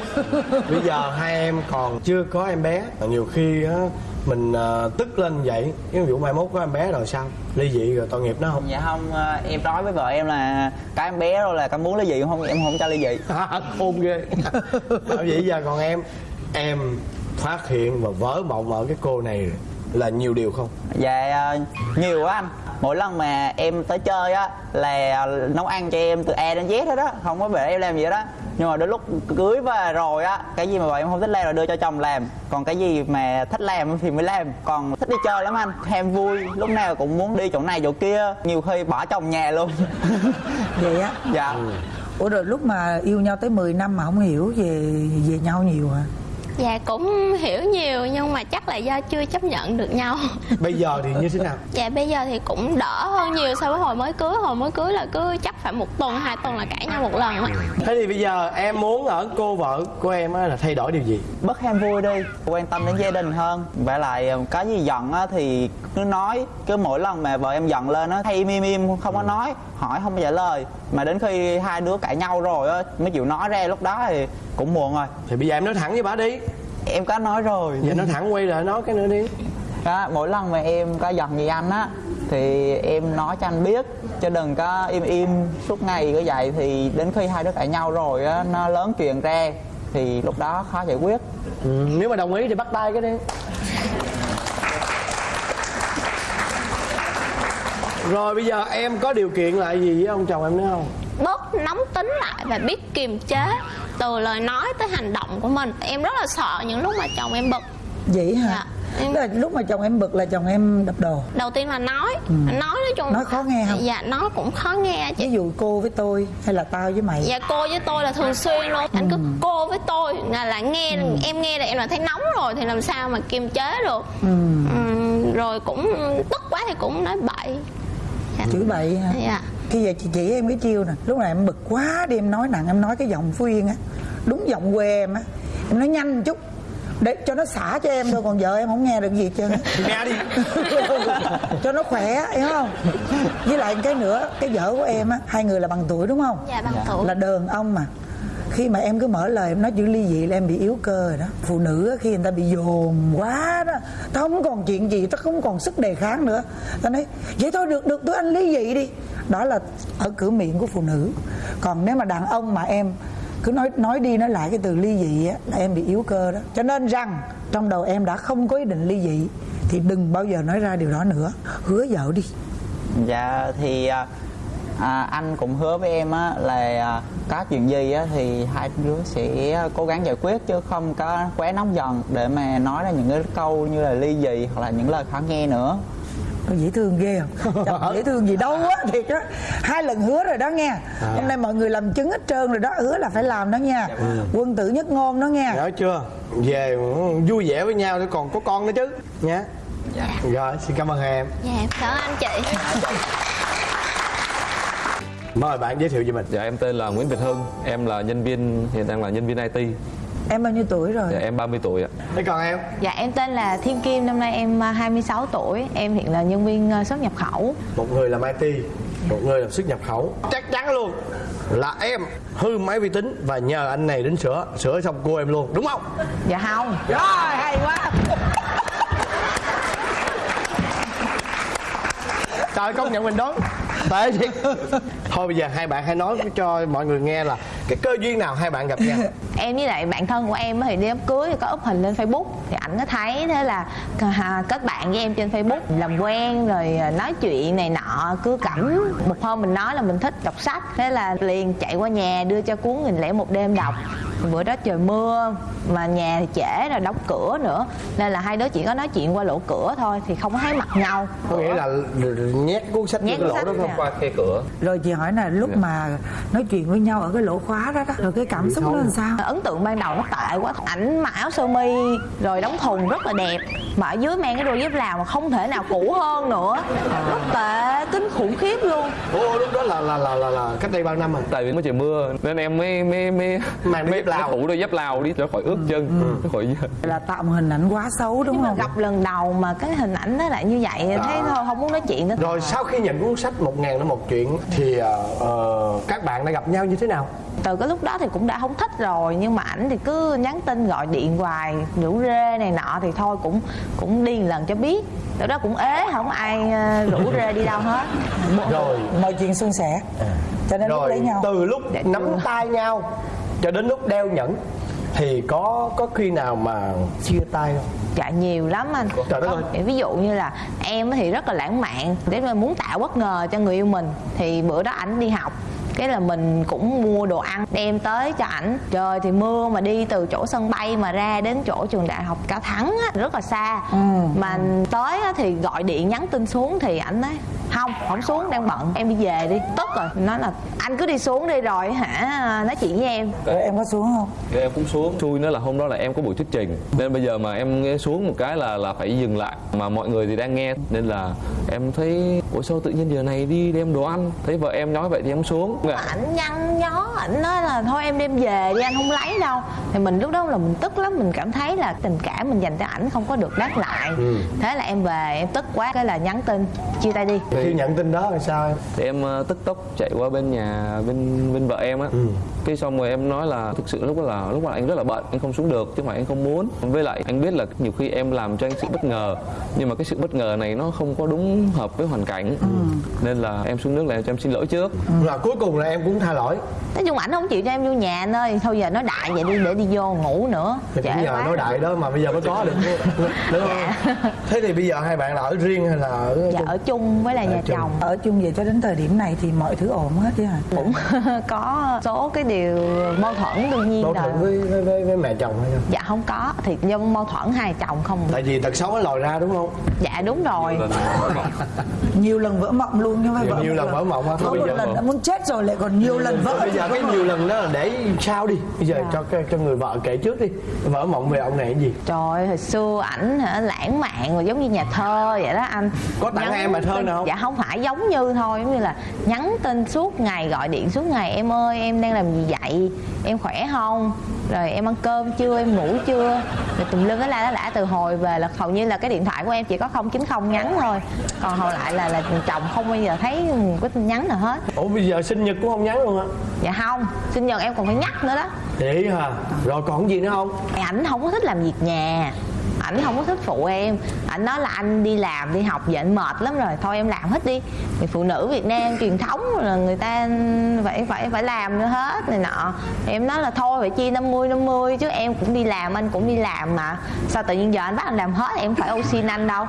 bây giờ hai em còn chưa có em bé. Nhiều khi á mình à, tức lên vậy. Ví dụ mai mốt có em bé rồi sao? Ly dị rồi tội nghiệp nó không? Dạ không ờ, em nói với vợ em là cái em bé rồi là con muốn ly dị không? Em không cho ly dị. Khôn ghê. Vậy giờ còn em em phát hiện và vỡ mộng ở cái cô này là nhiều điều không? Dạ ờ, nhiều quá anh. Mỗi lần mà em tới chơi á là nấu ăn cho em từ A đến Z hết á. Không có để em làm gì hết á nhưng mà đến lúc cưới về rồi á cái gì mà vợ em không thích làm là đưa cho chồng làm còn cái gì mà thích làm thì mới làm còn thích đi chơi lắm anh ham vui. Lúc nào cũng muốn đi chỗ này chỗ kia nhiều khi bỏ chồng nhà luôn. Vậy á? Dạ. Ủa rồi lúc mà yêu nhau tới 10 năm mà không hiểu về về nhau nhiều hả dạ cũng hiểu nhiều nhưng mà chắc là do chưa chấp nhận được nhau. Bây giờ thì như thế nào? Dạ bây giờ thì cũng đỡ hơn nhiều so với hồi mới cưới. Hồi mới cưới là cứ chắc phải một tuần hai tuần là cãi nhau một lần á. Thế thì bây giờ em muốn ở cô vợ của em á là thay đổi điều gì? Bớt ham vui đi quan tâm đến gia đình hơn. Và lại ờ, có gì giận á thì cứ nói. Cứ mỗi lần mà vợ em giận lên á hay im im im không có nói hỏi không trả lời mà đến khi hai đứa cãi nhau rồi á mới chịu nói ra lúc đó thì cũng muộn rồi. Thì bây giờ em nói thẳng với bà đi. Em có nói rồi. Giờ nói thẳng quay lại nói cái nữa đi. Đó mỗi lần mà em có giận gì anh á thì em nói cho anh biết chứ đừng có im im suốt ngày cứ vậy. Thì đến khi hai đứa cãi nhau rồi á nó lớn chuyện ra thì lúc đó khó giải quyết. Ừ, nếu mà đồng ý thì bắt tay cái đi rồi bây giờ em có điều kiện lại gì với ông chồng em nữa không? Bớt nóng tính lại và biết kiềm chế từ lời nói tới hành động của mình. Em rất là sợ những lúc mà chồng em bực. Vậy hả? Dạ, em- Tức là lúc mà chồng em bực là chồng em đập đồ? Đầu tiên là nói. Nói nói chung Ừ. Nói khó nghe không? dạ nó cũng khó nghe chị. Ví dụ cô với tôi hay là tao với mày? Dạ cô với tôi là thường xuyên luôn. Anh cứ Ừ. cô với tôi là, là nghe em nghe là em là thấy nóng rồi thì làm sao mà kiềm chế được? Ừ. Ừm, rồi cũng tức quá thì cũng nói bậy Dạ. chửi bậy hả? Dạ khi giờ chị chỉ em cái chiêu nè. Lúc nào em bực quá đi em nói nặng em nói cái giọng phú yên á. Đúng giọng quê em á. Em nói nhanh một chút. Để cho nó xả cho em thôi còn vợ em không nghe được gì hết trơn á. Nghe đi. Cho nó khỏe hiểu không? Với lại cái nữa cái vợ của em á hai người là bằng tuổi đúng không? Dạ bằng tuổi. Là đờn ông mà khi mà em cứ mở lời, em nói chữ ly dị là em bị yếu cơ rồi đó. Phụ nữ khi người ta bị dồn quá đó tao không còn chuyện gì tao không còn sức đề kháng nữa. Tao nói, vậy thôi, được được, tôi anh ly dị đi. Đó là ở cửa miệng của phụ nữ. Còn nếu mà đàn ông mà em cứ nói nói đi nói lại cái từ ly dị á, là em bị yếu cơ đó. Cho nên rằng, trong đầu em đã không có ý định ly dị, thì đừng bao giờ nói ra điều đó nữa. Hứa vợ đi. Dạ thì à, à, à, anh cũng hứa với em á là à, có chuyện gì á thì hai đứa sẽ cố gắng giải quyết chứ không có quá nóng giận để mà nói ra những cái câu như là ly dị hoặc là những lời khó nghe nữa. Dễ thương ghê không? Chồng dễ thương gì đâu á Thiệt á. Hai lần hứa rồi đó nghe Hôm nay mọi người làm chứng hết trơn rồi đó Hứa là phải làm đó nha. Quân tử nhất ngôn đó nghe Nhớ chưa? Về vui vẻ với nhau để còn có con nữa chứ. Nha Rồi, xin cảm ơn em. Dạ em cảm ơn anh chị Mời bạn giới thiệu về mình. Dạ em tên là Nguyễn Việt Hưng. Em là nhân viên, hiện đang là nhân viên IT Em bao nhiêu tuổi rồi? Dạ em 30 tuổi ạ. Thế còn em? Dạ em tên là Thiên Kim, năm nay em à, 26 tuổi. Em hiện là nhân viên à, xuất nhập khẩu. Một người làm IT Một người làm xuất nhập khẩu. Chắc chắn luôn là em hư máy vi tính và nhờ anh này đến sửa sửa xong cô em luôn đúng không? Dạ không. Rồi hay quá. Trời công nhận mình đoán tệ chứ. Thôi bây giờ hai bạn hãy nói cho mọi người nghe là cái cơ duyên nào hai bạn gặp nhau. Em với lại bạn thân của em thì đi đám cưới thì có up hình lên Facebook. Thì ảnh có thấy thế là kết bạn với em trên Facebook Làm quen rồi à, nói chuyện này nọ cứ cẩm Một hôm mình nói là mình thích đọc sách Thế là liền chạy qua nhà đưa cho cuốn nghìn lẻ một đêm đọc. Bữa đó trời mưa mà nhà thì trễ rồi đóng cửa nữa. Nên là hai đứa chỉ có nói chuyện qua lỗ cửa thôi Thì không có thấy mặt nhau. Có nghĩa là nhét cuốn sách Nhét cuốn lỗ đó không. Qua khe cửa. Rồi chị hỏi là lúc mà nói chuyện với nhau ở cái lỗ khóa đó đó Rồi cái cảm xúc nó làm sao? ấn tượng ban đầu nó tệ quá ảnh mặc áo sơ mi rồi đóng thùng rất là đẹp. Mà ở dưới mang cái đôi dép lào mà không thể nào cũ hơn nữa. Rất tệ kinh khủng khiếp luôn. Ủa lúc đó là là là là, là cách đây bao năm rồi? Tại vì mới trời mưa Nên em mới mới mới Mang đôi mới, dép Lào. thủ đôi dép Lào đi cho khỏi ướt chân cho khỏi Là tạo một hình ảnh quá xấu đúng nhưng mà không? gặp lần đầu mà cái hình ảnh nó lại như vậy thấy thôi không muốn nói chuyện nữa. Rồi sau khi nhận cuốn sách một ngàn nó một chuyện thì ờ, các bạn đã gặp nhau như thế nào? Từ cái lúc đó thì cũng đã không thích rồi nhưng mà ảnh thì cứ nhắn tin gọi điện hoài rủ rê này nọ thì thôi cũng cũng đi lần cho biết. Từ đó cũng ế không ai ờ, rủ rê đi đâu hết. Rồi. Mọi chuyện suôn sẻ. Cho nên lúc rồi lấy nhau. từ lúc Dạ nắm chưa. tay nhau cho đến lúc đeo nhẫn thì có có khi nào mà chia tay không? Dạ nhiều lắm anh. Trời đất ơi. ví dụ như là em thì rất là lãng mạn để mà muốn tạo bất ngờ cho người yêu mình. Thì bữa đó ảnh đi học cái là mình cũng mua đồ ăn đem tới cho ảnh. Trời thì mưa mà đi từ chỗ sân bay mà ra đến chỗ trường đại học cao thắng á, rất là xa. Mà tới á, thì gọi điện nhắn tin xuống thì ảnh nói không không xuống đang bận em đi về đi. Tức rồi nói là anh cứ đi xuống đi rồi hả? Nói chuyện với em. Rồi em có xuống không? Rồi em cũng xuống. Xui nữa là hôm đó là em có buổi thuyết trình. Nên bây giờ mà em nghe xuống một cái là là phải dừng lại. Mà mọi người thì đang nghe. Nên là em thấy Ủa sao tự nhiên giờ này đi đem đồ ăn? Thấy vợ em nói vậy thì em xuống Dạ. ảnh nhăn nhó ảnh nói là thôi em đem về đi anh không lấy đâu thì mình lúc đó là mình tức lắm mình cảm thấy là tình cảm mình dành cho ảnh không có được đáp lại thế là em về em tức quá cái là nhắn tin chia tay đi khi nhận tin đó là sao em Thì em ờ, tức tốc chạy qua bên nhà bên bên vợ em á. Cái xong rồi em nói là thực sự lúc đó là lúc đó anh rất là bận, anh không xuống được chứ không phải anh không muốn. Với lại anh biết là nhiều khi em làm cho anh sự bất ngờ, nhưng mà cái sự bất ngờ này nó không có đúng hợp với hoàn cảnh. Nên là em xuống nước là em cho em xin lỗi trước. và cuối cùng là em cũng tha lỗi. Nói chung ảnh không chịu cho em vô nhà anh ơi. Thôi giờ nói đại vậy đi để đi vô ngủ nữa. Thì cũng nhờ nói đại đó mà bây giờ mới có được. Đúng không? Thế thì bây giờ hai bạn là ở riêng hay là ở dạ ở chung với lại nhà chung. chồng. Ở chung về cho đến thời điểm này thì mọi thứ ổn hết chứ hả? cũng có số cái điều mâu thuẫn đương nhiên mâu rồi. thuẫn với, với, với, với mẹ chồng hay không? Dạ không có. Thì do mâu thuẫn hai chồng không. Tại vì tật xấu nó lòi ra đúng không? Dạ đúng rồi. Nhiều lần vỡ mộng luôn chứ không phải nhiều, vỡ nhiều lần vỡ mộng á Có bây một giờ lần đã muốn chết rồi lại còn nhiều lần vỡ bây giờ cái nhiều lần đó là để sao đi. Bây giờ cho cái- cho người vợ kể trước đi. Vỡ mộng về ông này cái gì? Trời ơi, hồi xưa ảnh hả lãng mạn rồi giống như nhà thơ vậy đó anh. Có tặng em bài thơ tin- nào không? Dạ không phải giống như thôi Giống như là nhắn tin suốt ngày gọi điện suốt ngày Em ơi em đang làm gì vậy? Em khỏe không rồi em ăn cơm chưa? Em ngủ chưa? Rồi tùm lum nó la nó lã từ hồi về là hầu như là cái điện thoại của em chỉ có 090 nhắn thôi. Còn hầu lại là là chồng không bao giờ thấy cái tin nhắn nào hết. Ủa bây giờ sinh nhật cũng không nhắn luôn hả dạ không sinh nhật em còn phải nhắc nữa đó. Vậy hả? Rồi còn gì nữa không? Ảnh không có thích làm việc nhà ảnh không có thích phụ em. Ảnh nói là anh đi làm, đi học vậy anh mệt lắm rồi. Thôi em làm hết đi. Thì phụ nữ việt nam truyền thống là người ta phải phải phải làm nữa hết này nọ. Em nói là thôi phải chia 50 50 chứ em cũng đi làm, anh cũng đi làm mà. Sao tự nhiên giờ anh bắt anh làm hết, em phải ô xin anh đâu?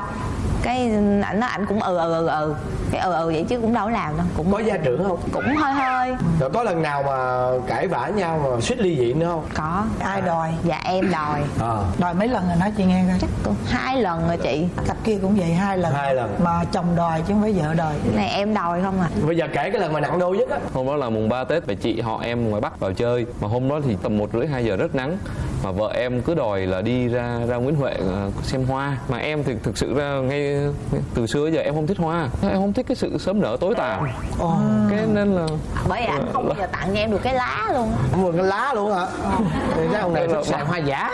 Cái ảnh nói ảnh cũng ừ ừ ừ ừ. Cái ừ ừ vậy chứ cũng đâu có làm đâu cũng có gia trưởng không? Cũng hơi hơi. Rồi có lần nào mà cãi vã nhau mà suýt ly dị nữa không? Có. Ai đòi? Dạ em đòi. À. Đòi mấy lần rồi nói chị nghe coi. Chắc cũng hai lần rồi chị. Cặp kia cũng vậy hai lần. Hai lần. mà chồng đòi chứ không phải vợ đòi. Cái này em đòi không à? Bây giờ kể cái lần mà nặng đô nhất á. Hôm đó là mùng 3 tết và chị họ em ngoài bắc vào chơi. Mà hôm đó thì tầm một rưỡi hai giờ rất nắng. Mà vợ em cứ đòi là đi ra ra Nguyễn Huệ ờ, xem hoa. Mà em thì thực sự ra ngay từ xưa giờ em không thích hoa. Em không thích cái sự sớm nở tối tàn. Cái nên là bởi vì ảnh không bao giờ tặng cho em được cái lá luôn. Mượn cái lá luôn hả? Thì cái ông này thích sàn hoa giả.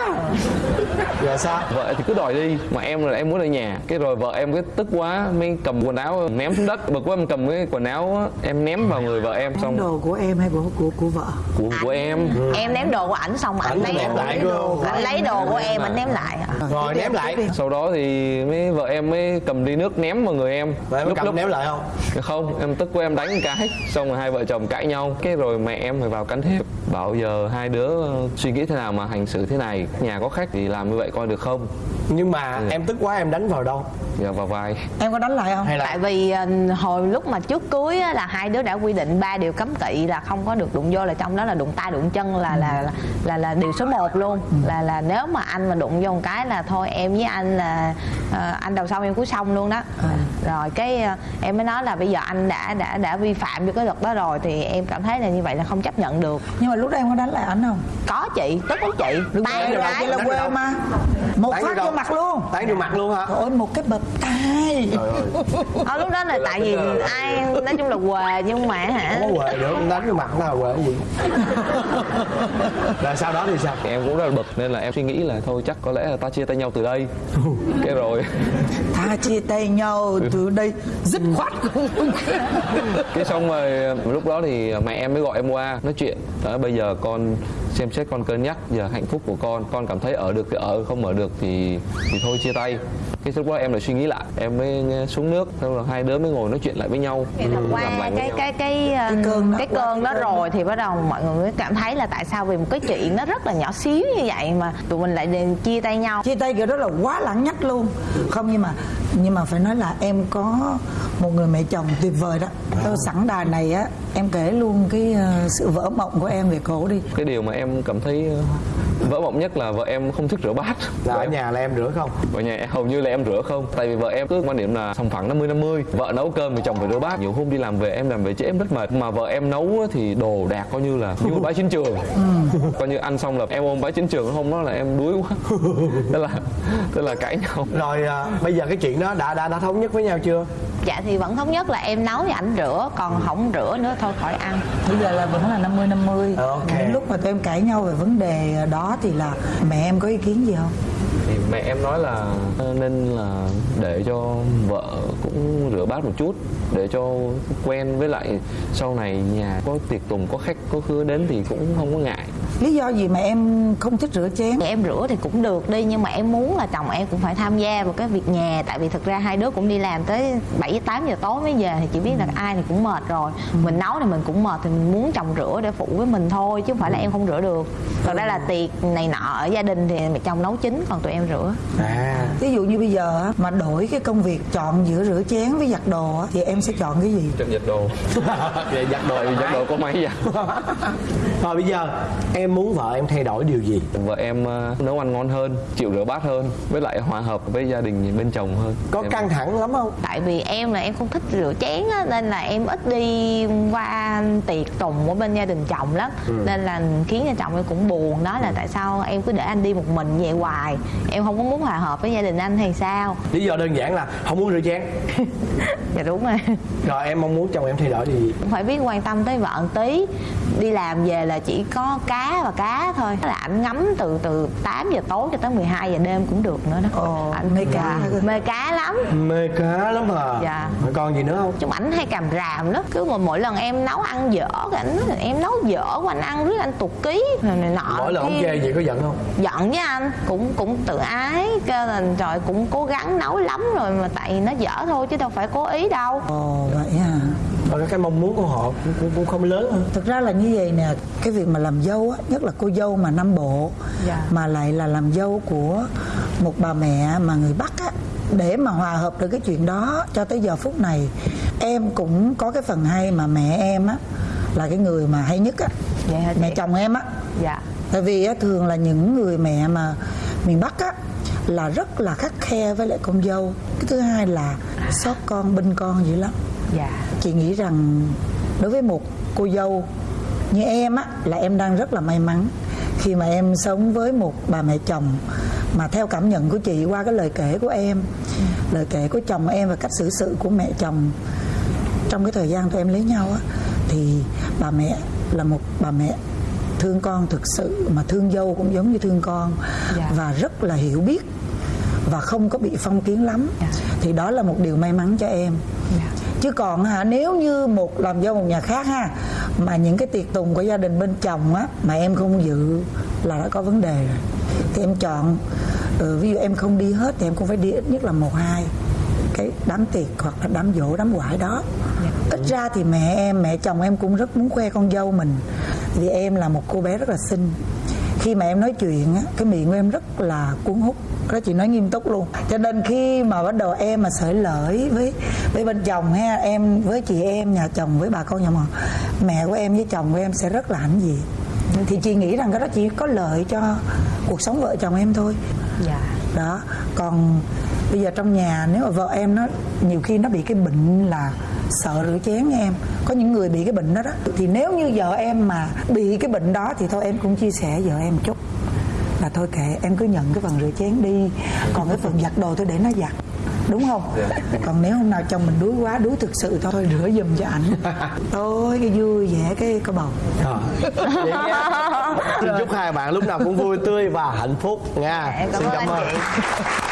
Giờ sao? Vợ thì cứ đòi đi mà em là em muốn ở nhà. Cái rồi vợ em cái tức quá mới cầm quần áo ném xuống đất. Bực quá em cầm cái quần áo em ném vào người vợ em xong đồ của em hay của của của vợ? Của của em. Em ném đồ của ảnh xong ảnh Ảnh lấy lại cơ. ảnh lấy đồ của em ảnh ném lại rồi ném lại. Sau đó thì mới vợ em mới cầm ly nước ném vào người em. Vậy em cầm ném lại không? Không em tức của em đánh một cái xong rồi hai vợ chồng cãi nhau. Cái rồi mẹ em phải vào can thiệp bảo giờ hai đứa suy nghĩ thế nào mà hành xử thế này? Nhà có khách thì làm như vậy coi được không? Nhưng mà em tức quá em đánh vào đâu? Giờ vào vai. Em có đánh lại không? Hay là tại vì ờ, hồi lúc mà trước cưới á, là hai đứa đã quy định ba điều cấm kỵ là không có được đụng vô là trong đó là đụng tay đụng chân là là là là, là điều số 1 luôn. Là là nếu mà anh mà đụng vô một cái là thôi em với anh là ờ, anh đầu xong em cuối xong luôn đó. Rồi cái ờ, em mới nói là bây giờ anh đã đã đã vi phạm vô cái luật đó rồi thì em cảm thấy là như vậy là không chấp nhận được. Nhưng mà lúc đó em có đánh lại ảnh không? Có chị tức lắm chị. Tay được là là quê mà một Đánh phát vô mặt luôn. Tán vô mặt luôn hả? Trời ơi một cái bập tay Ờ, lúc đó là tại vì ai nói chung là quề nhưng mà hả? Không có quề được đánh vô mặt nào quề gì rồi sau đó thì sao? Em cũng rất là bực nên là em suy nghĩ là thôi chắc có lẽ là ta chia tay nhau từ đây. Cái rồi. Tha chia tay nhau từ đây dứt khoát cái xong rồi lúc đó thì mẹ em mới gọi em qua nói chuyện. Đó, bây giờ con xem xét con cân nhắc giờ hạnh phúc của con con cảm thấy ở được thì ở không ở được thì thì thôi chia tay. Cái lúc đó em lại suy nghĩ lại em mới xuống nước xong rồi hai đứa mới ngồi nói chuyện lại với nhau. Thật qua cái cái cái cái Cái cơn đó, cái cơn đó rồi thì bắt đầu mọi người mới cảm thấy là tại sao vì một cái chuyện nó rất là nhỏ xíu như vậy mà tụi mình lại chia tay nhau. Chia tay kiểu đó là quá lãng nhách luôn. Không nhưng mà nhưng mà phải nói là em có một người mẹ chồng tuyệt vời đó. Thôi sẵn đà này á em kể luôn cái ờ, sự vỡ mộng của em về cổ đi. Cái điều mà em cảm thấy ờ, vỡ mộng nhất là vợ em không thích rửa bát. Là ở em- nhà là em rửa không? Ở nhà hầu như là em rửa không. Tại vì vợ em cứ quan điểm là sòng phẳng 50 50 vợ nấu cơm thì chồng phải rửa bát. Nhiều hôm đi làm về em làm về trễ em rất mệt. Mà vợ em nấu á thì đồ đạc coi như là như một bãi chiến trường. Coi như ăn xong là em ôm bãi chiến trường hôm đó là em đuối quá. Tức là tức là cãi nhau. Rồi à, bây giờ cái chuyện đó đã đã đã thống nhất với nhau chưa? Dạ thì vẫn thống nhất là em nấu thì ảnh rửa còn không rửa nữa thôi khỏi ăn. Bây giờ là vẫn là 50 50 Ok. những lúc mà tụi em cãi nhau về vấn đề đó thì là mẹ em có ý kiến gì không thì mẹ em nói là nên là để cho vợ cũng rửa bát một chút để cho quen với lại sau này nhà có tiệc tùng có khách có khứa đến thì cũng không có ngại. Lý do gì mà em không thích rửa chén? Em rửa thì cũng được đi nhưng mà em muốn là chồng em cũng phải tham gia vào cái việc nhà tại vì thực ra hai đứa cũng đi làm tới 7 8 giờ tối mới về thì chỉ biết là ai thì cũng mệt rồi. Mình nấu thì mình cũng mệt thì mình muốn chồng rửa để phụ với mình thôi chứ không phải là em không rửa được. Thật ra là tiệc này nọ ở gia đình thì mẹ chồng nấu chính còn tụi em rửa. À. Ví dụ như bây giờ á, mà đổi cái công việc chọn giữa rửa chén với giặt đồ á, thì em sẽ chọn cái gì? Trận giặt đồ. Vậy giặt đồ giặt đồ có máy giặt rồi bây giờ em muốn vợ em thay đổi điều gì? Vợ em ờ, nấu ăn ngon hơn chịu rửa bát hơn với lại hòa hợp với gia đình bên chồng hơn. Có Em- căng thẳng lắm không? Tại vì em là em không thích rửa chén á, nên là em ít đi qua tiệc tùng của bên gia đình chồng lắm. Nên là khiến cho chồng em cũng buồn. Đó là tại sao em cứ để anh đi một mình vậy hoài em không có muốn hòa hợp với gia đình anh thì sao? Lý do đơn giản là không muốn rửa chén. Dạ đúng rồi. Rồi em mong muốn chồng em thay đổi gì cũng phải biết quan tâm tới vợ tí. Đi làm về là chỉ có cá và cá thôi. Là ảnh ngắm từ từ 8 giờ tối cho tới 12 giờ đêm cũng được nữa đó. Ồ, ảnh mê cá hả? mê cá lắm. Mê cá lắm à Dạ. Còn gì nữa không? Chung ảnh hay cầm ràm đó cứ mà mỗi lần em nấu ăn dở cái ảnh nói em nấu dở của anh ăn riết anh tụt ký. Rồi này nọ mỗi lần ông chê vậy có giận không? Giận với anh cũng cũng tự ái kêu là trời cũng cố gắng nấu lắm rồi mà tại nó dở thôi chứ đâu phải cố ý đâu. Ồ vậy à rồi cái mong muốn của họ cũng, cũng, không lớn hơn. Thực ra là như vậy nè cái việc mà làm dâu á nhất là cô dâu mà nam bộ Dạ. mà lại là làm dâu của một bà mẹ mà người bắc á để mà hòa hợp được cái chuyện đó cho tới giờ phút này em cũng có cái phần hay mà mẹ em á là cái người mà hay nhất á. Chị? mẹ chồng em á. Dạ. Tại vì á, thường là những người mẹ mà miền bắc á là rất là khắt khe với lại con dâu. Cái thứ hai là xót con binh con dữ lắm. Dạ. Chị nghĩ rằng đối với một cô dâu như em á là em đang rất là may mắn khi mà em sống với một bà mẹ chồng mà theo cảm nhận của chị qua cái lời kể của em. Lời kể của chồng em và cách xử sự của mẹ chồng. Trong cái thời gian tụi em lấy nhau á thì bà mẹ là một bà mẹ thương con thực sự mà thương dâu cũng giống như thương con. Dạ. và rất là hiểu biết và không có bị phong kiến lắm. Dạ. thì đó là một điều may mắn cho em. Chứ còn hả nếu như một làm dâu một nhà khác ha mà những cái tiệc tùng của gia đình bên chồng á mà em không dự là đã có vấn đề rồi. Thì em chọn ừ, ví dụ em không đi hết thì em cũng phải đi ít nhất là một hai cái đám tiệc hoặc là đám dỗ đám quải đó ít ra thì mẹ em mẹ chồng em cũng rất muốn khoe con dâu mình. Vì em là một cô bé rất là xinh. Khi mà em nói chuyện á cái miệng của em rất là cuốn hút. Đó chị nói nghiêm túc luôn. Cho nên khi mà bắt đầu em mà sởi lởi với với bên chồng ha em với chị em nhà chồng với bà con nhà mà mẹ của em với chồng của em sẽ rất là hãnh diện. Thì chị nghĩ rằng cái đó chỉ có lợi cho cuộc sống vợ chồng em thôi. Dạ. Đó còn bây giờ trong nhà nếu mà vợ em nó nhiều khi nó bị cái bệnh là sợ rửa chén nha em. Có những người bị cái bệnh đó đó. Thì nếu như vợ em mà bị cái bệnh đó thì thôi em cũng chia sẻ vợ em một chút. Là thôi kệ em cứ nhận cái phần rửa chén đi. Còn cái phần giặt đồ tôi để nó giặt. Đúng không? Còn nếu hôm nào chồng mình đuối quá đuối thực sự thôi rửa giùm cho ảnh. Thôi cái vui vẻ cái có bầu. Ờ. Chúc hai bạn lúc nào cũng vui tươi và hạnh phúc nha. Dạ, em cảm xin ơn cảm anh ơn. chị